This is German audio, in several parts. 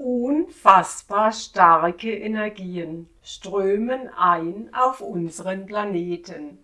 Unfassbar starke Energien strömen ein auf unseren Planeten.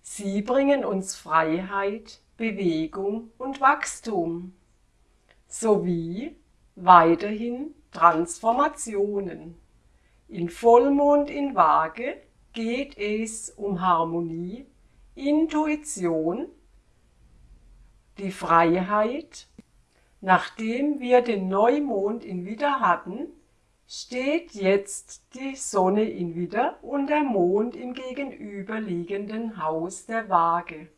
Sie bringen uns Freiheit, Bewegung und Wachstum sowie weiterhin Transformationen. In Vollmond in Waage geht es um Harmonie, Intuition, die Freiheit. Nachdem wir den Neumond in Widder hatten, steht jetzt die Sonne in Widder und der Mond im gegenüberliegenden Haus der Waage.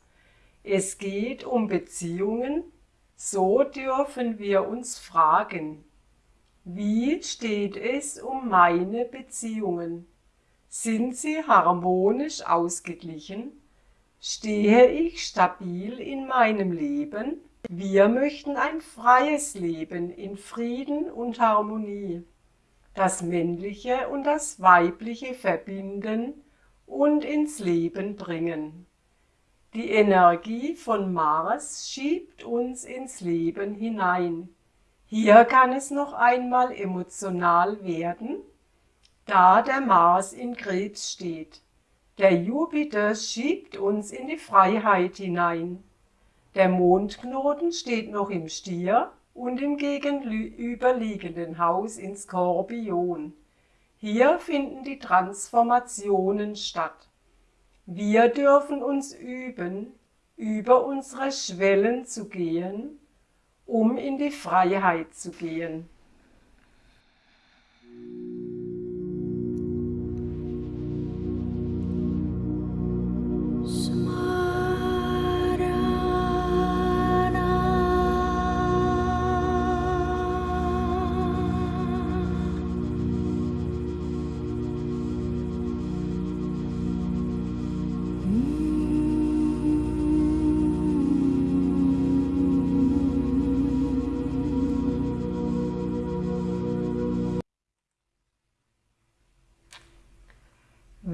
Es geht um Beziehungen, so dürfen wir uns fragen, wie steht es um meine Beziehungen? Sind sie harmonisch ausgeglichen? Stehe ich stabil in meinem Leben? Wir möchten ein freies Leben in Frieden und Harmonie, das Männliche und das Weibliche verbinden und ins Leben bringen. Die Energie von Mars schiebt uns ins Leben hinein. Hier kann es noch einmal emotional werden, da der Mars in Krebs steht. Der Jupiter schiebt uns in die Freiheit hinein. Der Mondknoten steht noch im Stier und im gegenüberliegenden Haus in Skorpion. Hier finden die Transformationen statt. Wir dürfen uns üben, über unsere Schwellen zu gehen, um in die Freiheit zu gehen.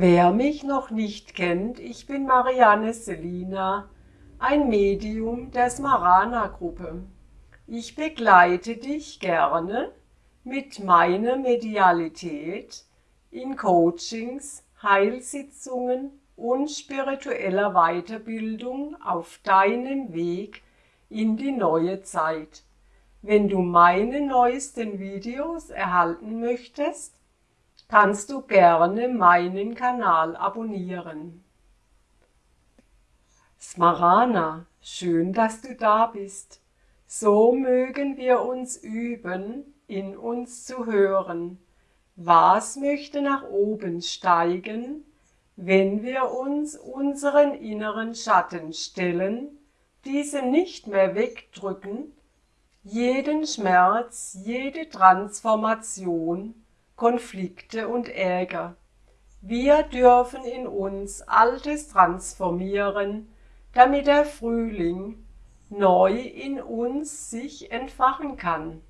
Wer mich noch nicht kennt, ich bin Marianne Selina, ein Medium der Smarana-Gruppe. Ich begleite dich gerne mit meiner Medialität in Coachings, Heilsitzungen und spiritueller Weiterbildung auf deinem Weg in die neue Zeit. Wenn du meine neuesten Videos erhalten möchtest, kannst du gerne meinen Kanal abonnieren. Smarana, schön, dass du da bist. So mögen wir uns üben, in uns zu hören. Was möchte nach oben steigen, wenn wir uns unseren inneren Schatten stellen, diese nicht mehr wegdrücken, jeden Schmerz, jede Transformation Konflikte und Ärger. Wir dürfen in uns Altes transformieren, damit der Frühling neu in uns sich entfachen kann.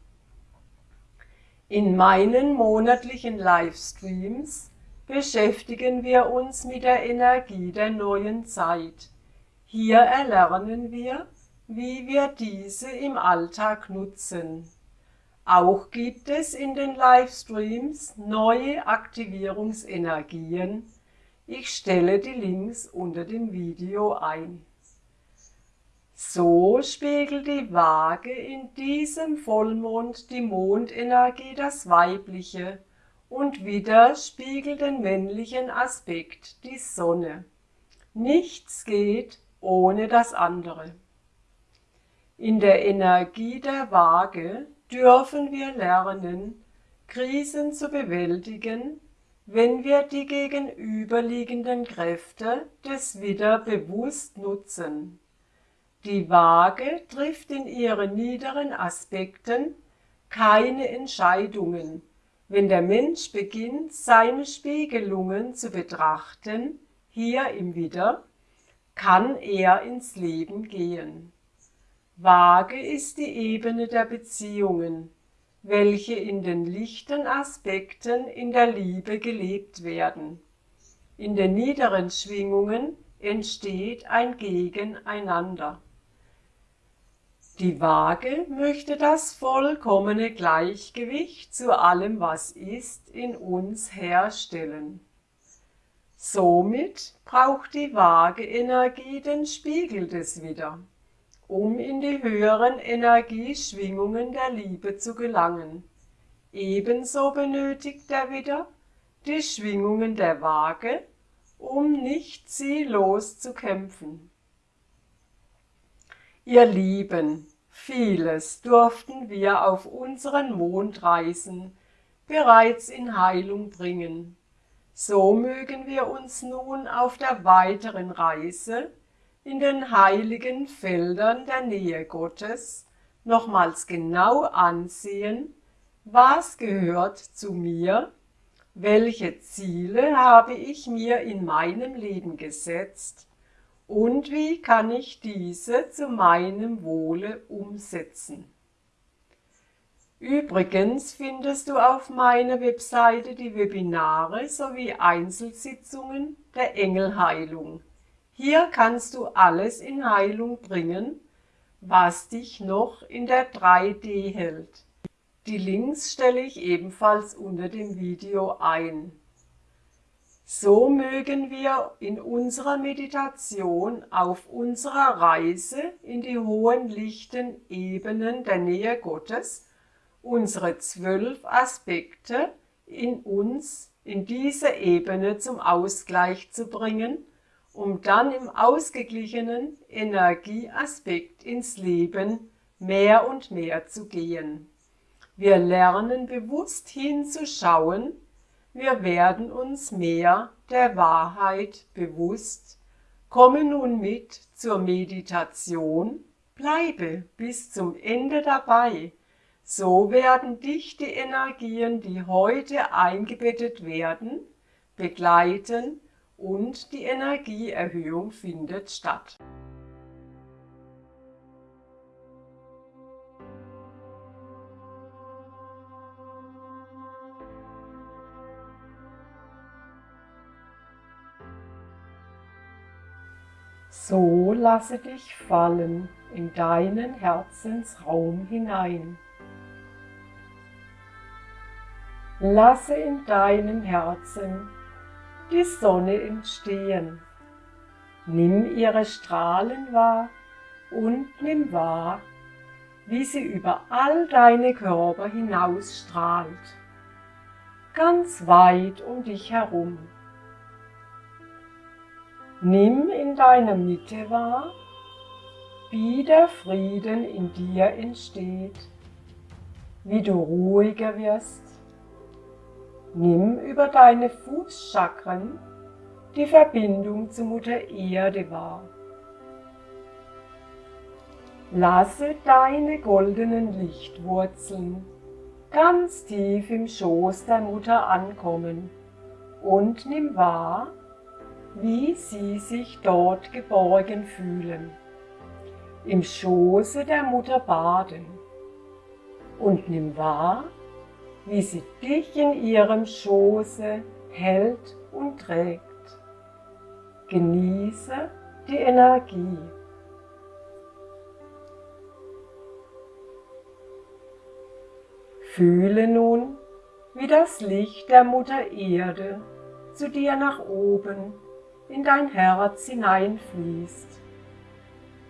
In meinen monatlichen Livestreams beschäftigen wir uns mit der Energie der neuen Zeit. Hier erlernen wir, wie wir diese im Alltag nutzen. Auch gibt es in den Livestreams neue Aktivierungsenergien. Ich stelle die Links unter dem Video ein. So spiegelt die Waage in diesem Vollmond die Mondenergie das Weibliche und wieder spiegelt den männlichen Aspekt die Sonne. Nichts geht ohne das andere. In der Energie der Waage dürfen wir lernen, Krisen zu bewältigen, wenn wir die gegenüberliegenden Kräfte des Widder bewusst nutzen. Die Waage trifft in ihren niederen Aspekten keine Entscheidungen, wenn der Mensch beginnt, seine Spiegelungen zu betrachten, hier im Widder, kann er ins Leben gehen. Waage ist die Ebene der Beziehungen, welche in den lichten Aspekten in der Liebe gelebt werden. In den niederen Schwingungen entsteht ein Gegeneinander. Die Waage möchte das vollkommene Gleichgewicht zu allem, was ist, in uns herstellen. Somit braucht die Waage-Energie den Spiegel des Widder, um in die höheren Energieschwingungen der Liebe zu gelangen. Ebenso benötigt der Widder die Schwingungen der Waage, um nicht ziellos zu kämpfen. Ihr Lieben, vieles durften wir auf unseren Mondreisen bereits in Heilung bringen. So mögen wir uns nun auf der weiteren Reise in den heiligen Feldern der Nähe Gottes nochmals genau ansehen, was gehört zu mir, welche Ziele habe ich mir in meinem Leben gesetzt und wie kann ich diese zu meinem Wohle umsetzen. Übrigens findest du auf meiner Webseite die Webinare sowie Einzelsitzungen der Engelheilung. Hier kannst du alles in Heilung bringen, was dich noch in der 3D hält. Die Links stelle ich ebenfalls unter dem Video ein. So mögen wir in unserer Meditation auf unserer Reise in die hohen lichten Ebenen der Nähe Gottes unsere zwölf Aspekte in uns in diese Ebene zum Ausgleich zu bringen, um dann im ausgeglichenen Energieaspekt ins Leben mehr und mehr zu gehen. Wir lernen bewusst hinzuschauen, wir werden uns mehr der Wahrheit bewusst, komme nun mit zur Meditation, bleibe bis zum Ende dabei, so werden dich die Energien, die heute eingebettet werden, begleiten und die Energieerhöhung findet statt. So lasse dich fallen in deinen Herzensraum hinein. Lasse in deinem Herzen die Sonne entstehen. Nimm ihre Strahlen wahr und nimm wahr, wie sie über all deine Körper hinausstrahlt, ganz weit um dich herum. Nimm in deiner Mitte wahr, wie der Frieden in dir entsteht, wie du ruhiger wirst. Nimm über deine Fußchakren die Verbindung zu Mutter Erde wahr. Lasse deine goldenen Lichtwurzeln ganz tief im Schoß der Mutter ankommen und nimm wahr, wie sie sich dort geborgen fühlen, im Schoße der Mutter baden und nimm wahr, wie sie dich in ihrem Schoße hält und trägt. Genieße die Energie. Fühle nun, wie das Licht der Mutter Erde zu dir nach oben in dein Herz hineinfließt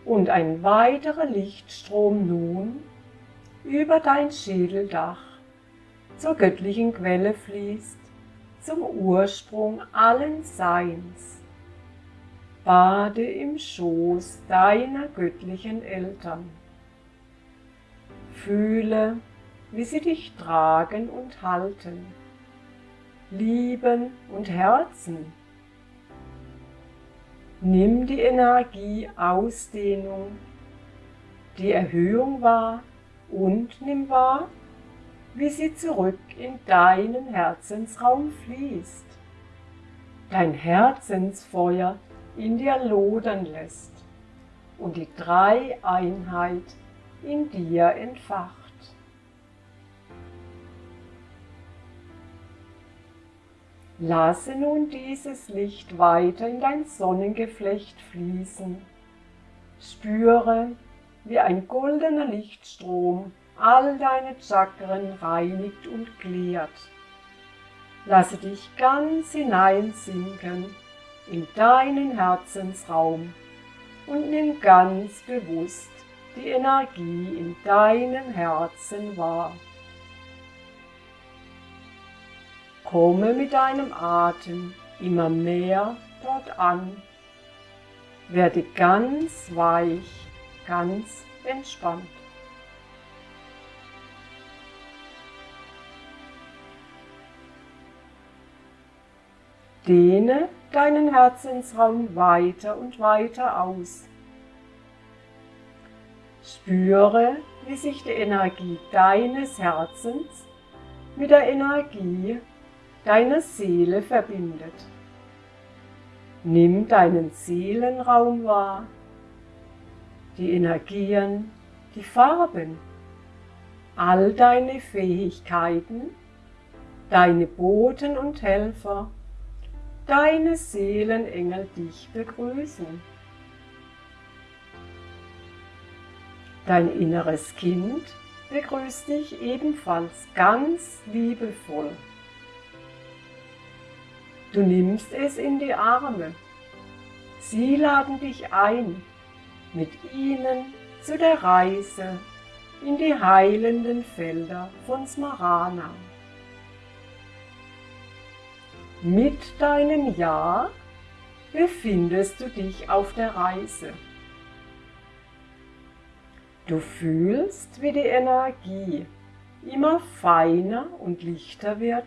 und ein weiterer Lichtstrom nun über dein Schädeldach zur göttlichen Quelle fließt, zum Ursprung allen Seins. Bade im Schoß deiner göttlichen Eltern. Fühle, wie sie dich tragen und halten, lieben und herzen Nimm die Energie Ausdehnung, die Erhöhung wahr und nimm wahr, wie sie zurück in deinen Herzensraum fließt, dein Herzensfeuer in dir lodern lässt und die Dreieinheit in dir entfacht. Lasse nun dieses Licht weiter in dein Sonnengeflecht fließen. Spüre, wie ein goldener Lichtstrom all deine Chakren reinigt und klärt. Lasse dich ganz hineinsinken in deinen Herzensraum und nimm ganz bewusst die Energie in deinem Herzen wahr. Komme mit deinem Atem immer mehr dort an. Werde ganz weich, ganz entspannt. Dehne deinen Herzensraum weiter und weiter aus. Spüre, wie sich die Energie deines Herzens mit der Energie deiner Seele verbindet. Nimm deinen Seelenraum wahr, die Energien, die Farben, all deine Fähigkeiten, deine Boten und Helfer, deine Seelenengel dich begrüßen. Dein inneres Kind begrüßt dich ebenfalls ganz liebevoll. Du nimmst es in die Arme. Sie laden dich ein, mit ihnen zu der Reise in die heilenden Felder von Smarana. Mit deinem Ja befindest du dich auf der Reise. Du fühlst, wie die Energie immer feiner und lichter wird.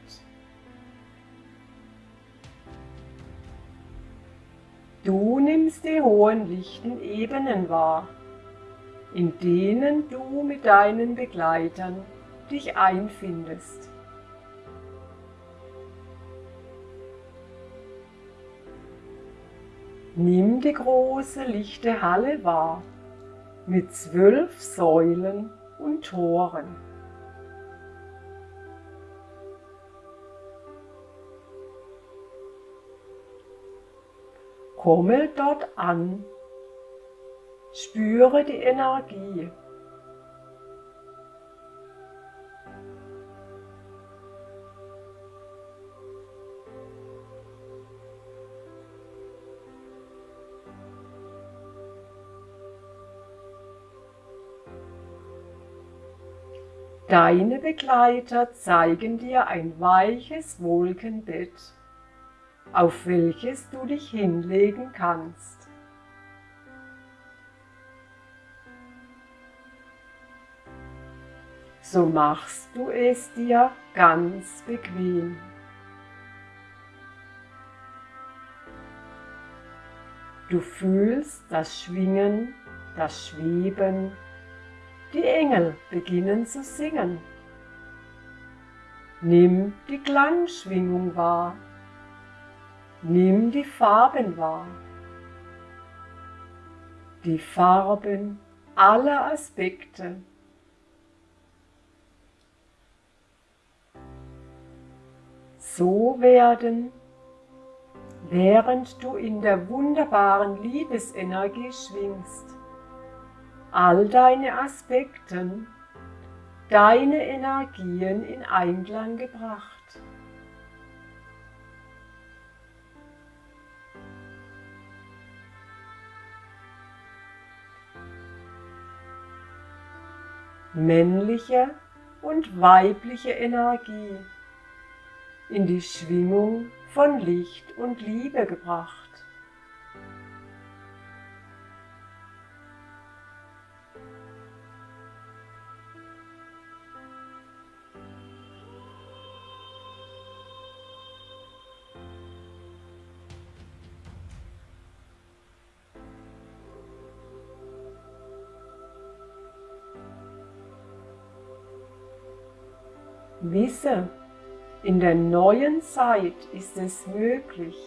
Du nimmst die hohen lichten Ebenen wahr, in denen du mit deinen Begleitern dich einfindest. Nimm die große lichte Halle wahr, mit zwölf Säulen und Toren. Komme dort an, spüre die Energie Deine Begleiter zeigen dir ein weiches Wolkenbett, auf welches du dich hinlegen kannst. So machst du es dir ganz bequem. Du fühlst das Schwingen, das Schweben die Engel beginnen zu singen. Nimm die Klangschwingung wahr. Nimm die Farben wahr. Die Farben aller Aspekte. So werden, während du in der wunderbaren Liebesenergie schwingst, all deine Aspekten, deine Energien in Einklang gebracht. Männliche und weibliche Energie in die Schwingung von Licht und Liebe gebracht. Der neuen Zeit ist es möglich,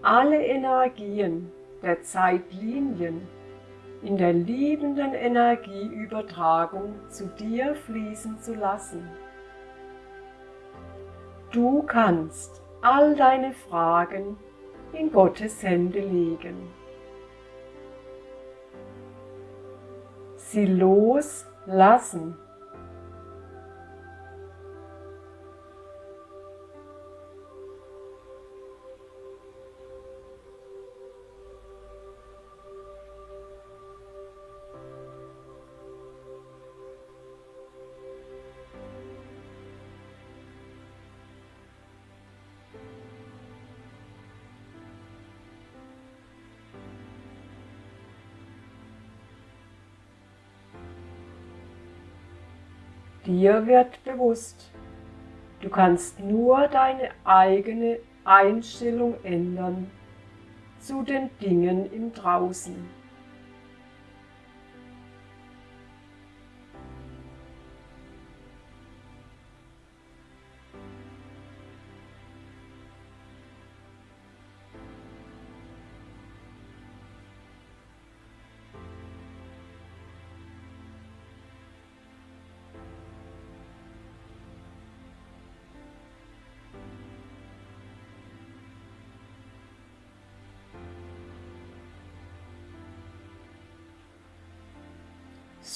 alle Energien der Zeitlinien in der liebenden Energieübertragung zu dir fließen zu lassen. Du kannst all deine Fragen in Gottes Hände legen. sie loslassen. Dir wird bewusst, du kannst nur deine eigene Einstellung ändern zu den Dingen im Draußen.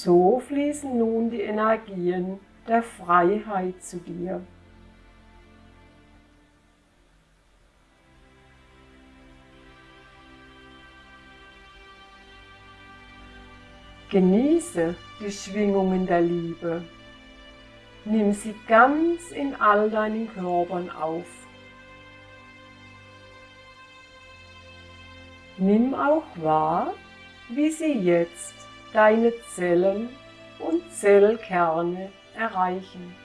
So fließen nun die Energien der Freiheit zu dir. Genieße die Schwingungen der Liebe. Nimm sie ganz in all deinen Körpern auf. Nimm auch wahr, wie sie jetzt deine Zellen und Zellkerne erreichen.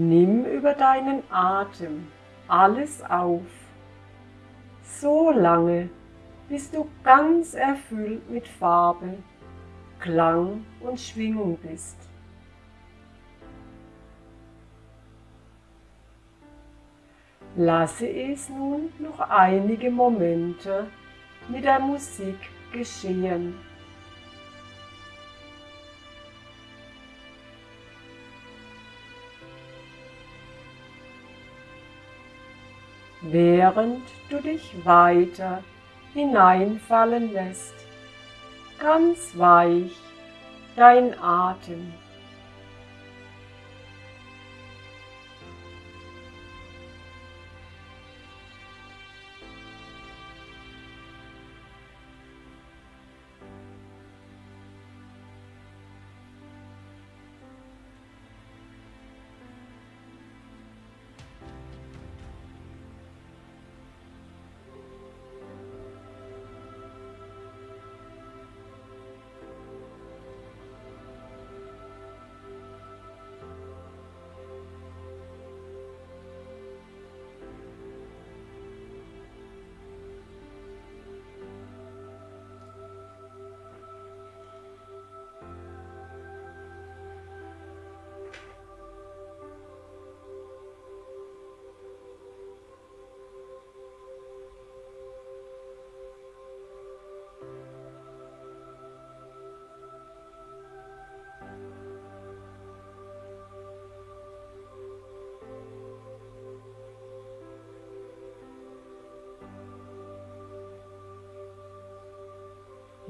Nimm über deinen Atem alles auf, so lange, bis du ganz erfüllt mit Farbe, Klang und Schwingung bist. Lasse es nun noch einige Momente mit der Musik geschehen. Während du dich weiter hineinfallen lässt, ganz weich dein Atem.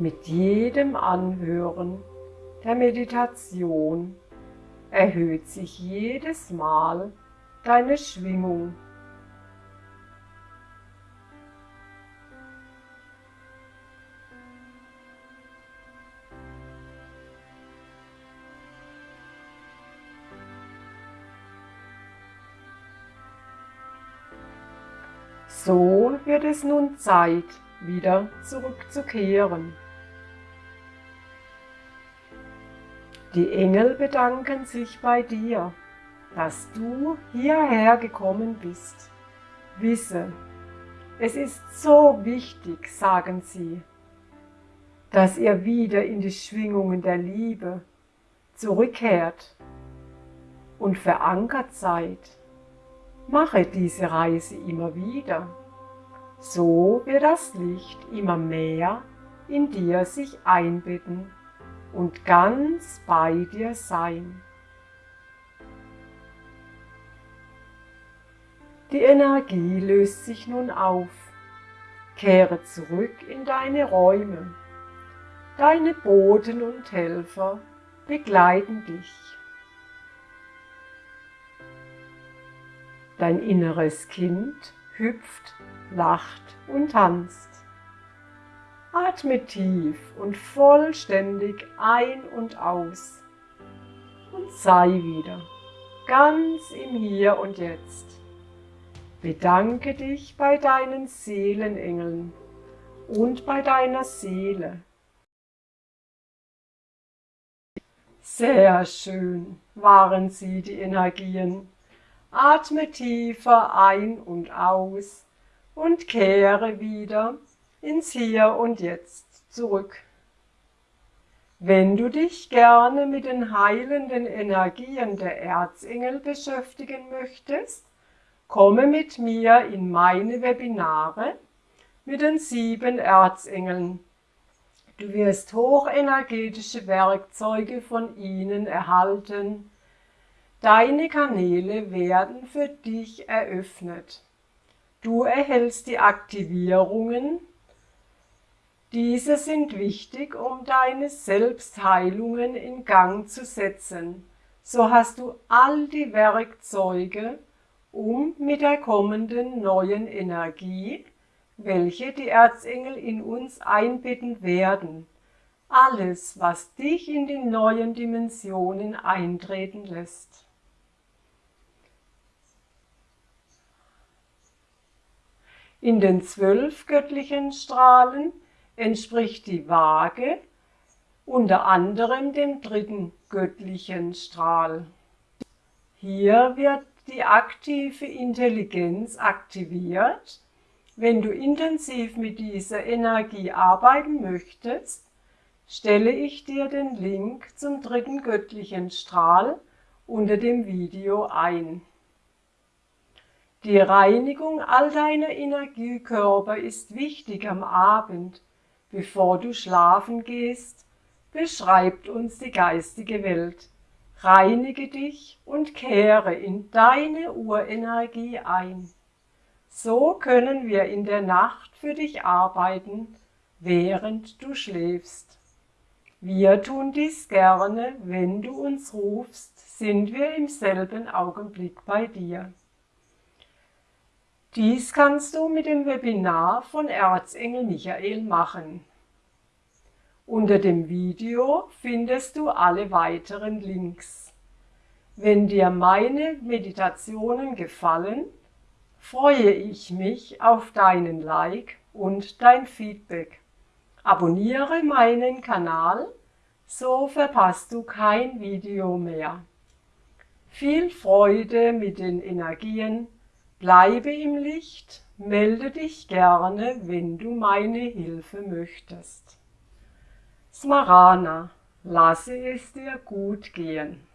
Mit jedem Anhören der Meditation erhöht sich jedes Mal deine Schwingung. So wird es nun Zeit, wieder zurückzukehren. Die Engel bedanken sich bei dir, dass du hierher gekommen bist. Wisse, es ist so wichtig, sagen sie, dass ihr wieder in die Schwingungen der Liebe zurückkehrt und verankert seid. Mache diese Reise immer wieder. So wird das Licht immer mehr in dir sich einbetten und ganz bei dir sein. Die Energie löst sich nun auf. Kehre zurück in deine Räume. Deine Boten und Helfer begleiten dich. Dein inneres Kind hüpft, lacht und tanzt. Atme tief und vollständig ein und aus und sei wieder ganz im Hier und Jetzt. Bedanke dich bei deinen Seelenengeln und bei deiner Seele. Sehr schön waren sie, die Energien. Atme tiefer ein und aus und kehre wieder ins Hier und Jetzt zurück. Wenn du dich gerne mit den heilenden Energien der Erzengel beschäftigen möchtest, komme mit mir in meine Webinare mit den sieben Erzengeln. Du wirst hochenergetische Werkzeuge von ihnen erhalten. Deine Kanäle werden für dich eröffnet. Du erhältst die Aktivierungen diese sind wichtig, um deine Selbstheilungen in Gang zu setzen. So hast du all die Werkzeuge, um mit der kommenden neuen Energie, welche die Erzengel in uns einbetten werden, alles, was dich in die neuen Dimensionen eintreten lässt. In den zwölf göttlichen Strahlen entspricht die Waage unter anderem dem dritten göttlichen Strahl. Hier wird die aktive Intelligenz aktiviert. Wenn du intensiv mit dieser Energie arbeiten möchtest, stelle ich dir den Link zum dritten göttlichen Strahl unter dem Video ein. Die Reinigung all deiner Energiekörper ist wichtig am Abend, bevor du schlafen gehst, beschreibt uns die geistige Welt. Reinige dich und kehre in deine Urenergie ein. So können wir in der Nacht für dich arbeiten, während du schläfst. Wir tun dies gerne, wenn du uns rufst, sind wir im selben Augenblick bei dir. Dies kannst du mit dem Webinar von Erzengel Michael machen. Unter dem Video findest du alle weiteren Links. Wenn dir meine Meditationen gefallen, freue ich mich auf deinen Like und dein Feedback. Abonniere meinen Kanal, so verpasst du kein Video mehr. Viel Freude mit den Energien Bleibe im Licht, melde dich gerne, wenn du meine Hilfe möchtest. Smarana, lasse es dir gut gehen.